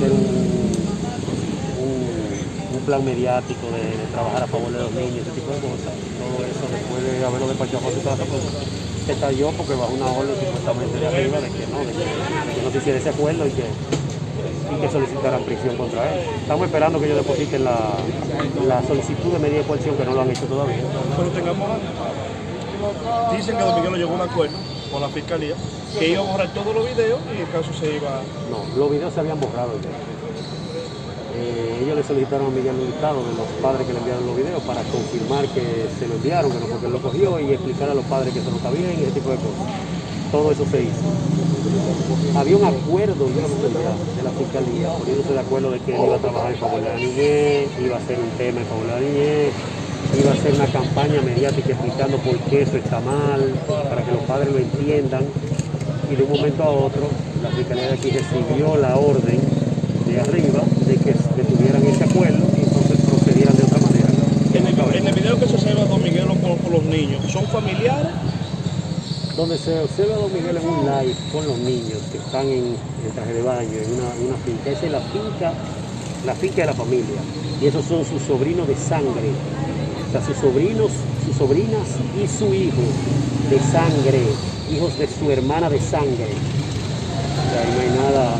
hacer un, plan mediático de, trabajar a favor de los niños, ese tipo de cosas. Todo eso después de haberlo despachado a su casa, pues se porque bajo una orden supuestamente de arriba de que no, de que, no se hiciera ese acuerdo y que, y que solicitaran prisión contra él. Estamos esperando que ellos depositen la, la solicitud de medida de coerción que no lo han hecho todavía. Pero tengamos Dicen que Don Miguel llegó a un acuerdo con la fiscalía que iba a borrar todos los videos y el caso se iba. No, los videos se habían borrado ya. Eh, ellos le solicitaron a Miguel Hurtado de los padres que le enviaron los videos para confirmar que se lo enviaron, que no porque lo cogió y explicar a los padres que eso no está bien y ese tipo de cosas. Todo eso se hizo. Había un acuerdo de la fiscalía poniéndose de acuerdo de que él iba a trabajar en favor de la niñez, iba a hacer un tema en favor de la niñez, iba a hacer una campaña mediática explicando por qué eso está mal, para que los padres lo entiendan. Y de un momento a otro, la Fiscalía de aquí recibió la orden de arriba de que detuvieran ese acuerdo y entonces procedieran de otra manera. En el, en el video que se observa Don Miguel con, con los niños, ¿son familiares? Donde se observa a Don Miguel en un live con los niños que están en, en traje de baño, en una, en una finca. Esa es la finca, la finca de la familia. Y esos son sus sobrinos de sangre, sea, sus sobrinos, sus sobrinas y su hijo de sangre, hijos de su hermana de sangre. Ahí no hay nada,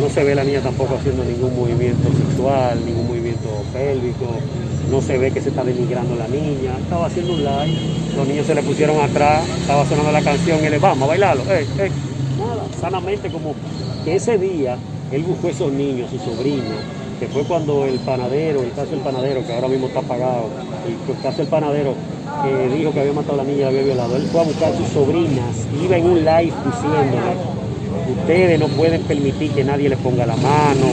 no se ve la niña tampoco haciendo ningún movimiento sexual, ningún movimiento pélvico, no se ve que se está denigrando la niña, estaba haciendo un live, los niños se le pusieron atrás, estaba sonando la canción y le vamos a bailarlo, ey, ey. nada, sanamente como que ese día él buscó esos niños, sus sobrinos, que fue cuando el panadero, el caso del panadero, que ahora mismo está apagado, el caso del panadero que dijo que había matado a la niña y había violado, él fue a buscar a sus sobrinas, iba en un live diciéndole, ustedes no pueden permitir que nadie les ponga la mano,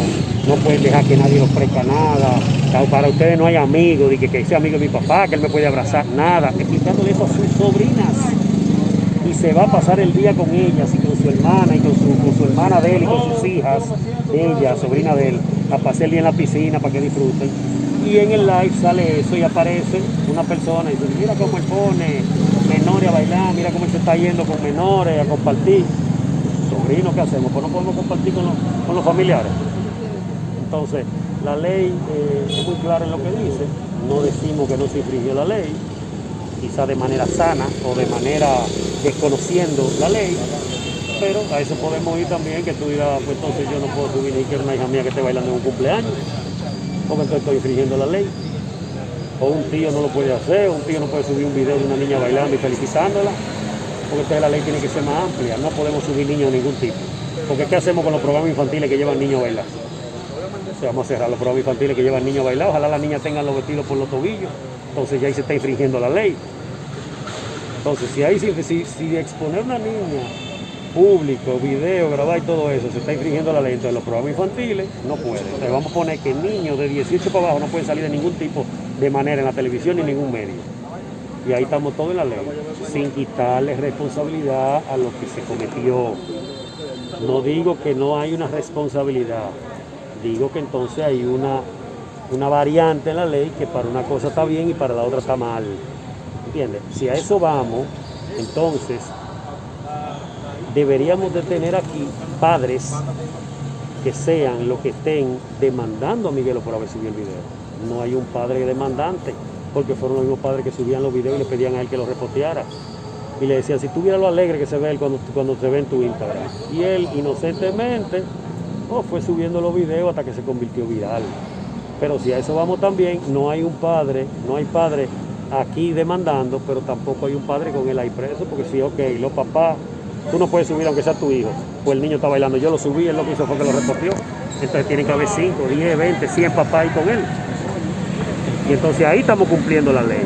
no pueden dejar que nadie les ofrezca nada, para ustedes no hay amigos, de que, que ese amigo de mi papá, que él me puede abrazar, nada, explicándole eso a sus sobrinas. Y se va a pasar el día con ellas y con su hermana y con su, con su hermana de él y con sus hijas, ella, sobrina de él, a pasar el en la piscina para que disfruten. Y en el live sale eso y aparece una persona y dice, mira cómo él pone menores a bailar, mira cómo se está yendo con menores a compartir. Sobrino, ¿qué hacemos? Pues no podemos compartir con los, con los familiares. Entonces, la ley eh, es muy clara en lo que dice, no decimos que no se infringió la ley, quizá de manera sana o de manera desconociendo la ley, pero a eso podemos ir también, que tú dirás, pues entonces yo no puedo subir ni que una hija mía que esté bailando en un cumpleaños, porque entonces estoy infringiendo la ley. O un tío no lo puede hacer, un tío no puede subir un video de una niña bailando y felicitándola, porque entonces la ley tiene que ser más amplia, no podemos subir niños de ningún tipo. Porque ¿qué hacemos con los programas infantiles que llevan niños a bailar? O vamos a cerrar los programas infantiles que llevan niños a bailar, ojalá las niñas tengan los vestidos por los tobillos, entonces ya ahí se está infringiendo la ley. Entonces, si hay si, si, si exponer una niña público, video, grabar y todo eso, se está infringiendo la ley. Entonces los programas infantiles no pueden. Entonces vamos a poner que niños de 18 para abajo no pueden salir de ningún tipo de manera en la televisión ni en ningún medio. Y ahí estamos todos en la ley, sin quitarle responsabilidad a lo que se cometió. No digo que no hay una responsabilidad, digo que entonces hay una, una variante en la ley que para una cosa está bien y para la otra está mal. ¿Entiendes? Si a eso vamos, entonces deberíamos de tener aquí padres que sean los que estén demandando a Miguelo por haber subido el video. No hay un padre demandante, porque fueron los mismos padres que subían los videos y le pedían a él que los reposteara. Y le decían, si tú vieras lo alegre que se ve él cuando, cuando se ve en tu Instagram. Y él inocentemente oh, fue subiendo los videos hasta que se convirtió viral. Pero si a eso vamos también, no hay un padre, no hay padre aquí demandando, pero tampoco hay un padre con él ahí preso, porque sí, ok, los papás Tú no puedes subir aunque sea tu hijo. Pues el niño está bailando. Yo lo subí, él lo que hizo fue que lo reportió. Entonces tiene que haber 5, 10, 20, 100 papás ahí con él. Y entonces ahí estamos cumpliendo la ley.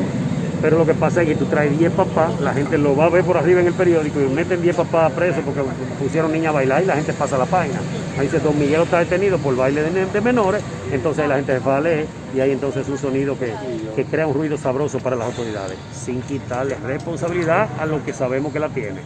Pero lo que pasa es que tú traes 10 papás, la gente lo va a ver por arriba en el periódico y meten 10 papás presos porque pusieron niña a bailar y la gente pasa la página. Ahí dice, Don Miguel está detenido por baile de, menores, entonces ahí la gente se va a leer y ahí entonces es un sonido que, que crea un ruido sabroso para las autoridades, sin quitarle responsabilidad a lo que sabemos que la tiene.